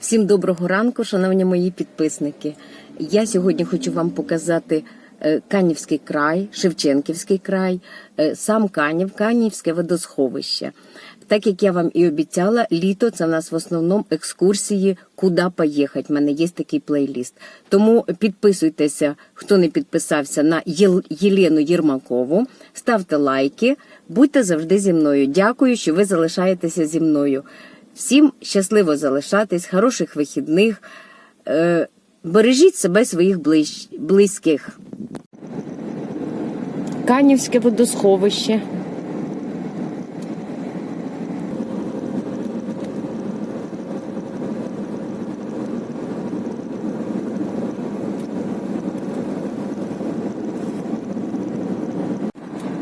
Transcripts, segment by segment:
Всім доброго ранку, шановні мої підписники. Я сьогодні хочу вам показати е, Канівський край, Шевченківський край, е, сам Канів, Канівське водосховище. Так як я вам і обіцяла, літо це в нас в основному екскурсії, куди поїхати. У мене є такий плейліст. Тому підписуйтеся, хто не підписався на Єл- Єлену Єрмакову, ставте лайки, будьте завжди зі мною. Дякую, що ви залишаєтеся зі мною. Всім щасливо залишатись, хороших вихідних. Е, бережіть себе своїх ближ... близьких. Канівське водосховище.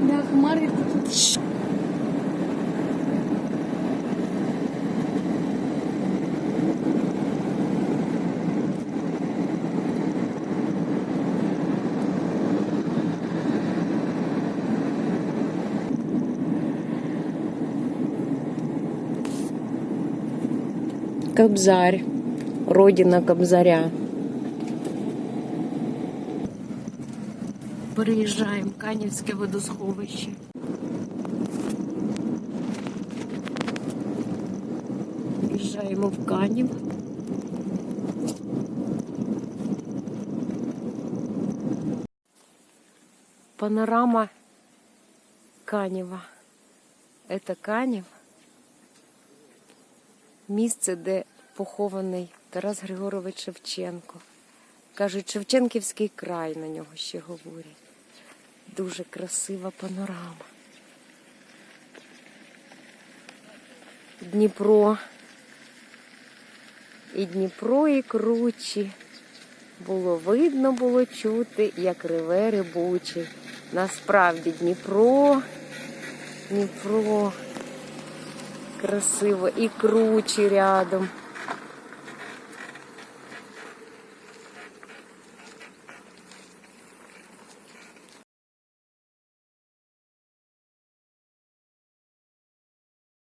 Да, хмари тут. Кобзарь. Родина Кобзаря. Переїжджаємо Канівське водосховище. Приїжджаємо в Канів. Панорама Канева. Это Канів. Місце, де похований Тарас Григорович Шевченко. Кажуть, Шевченківський край на нього ще говорять. Дуже красива панорама. Дніпро. І Дніпро, і кручі. Було видно, було чути, як реве рибучий. Насправді Дніпро, Дніпро. Красиво і круче рядом.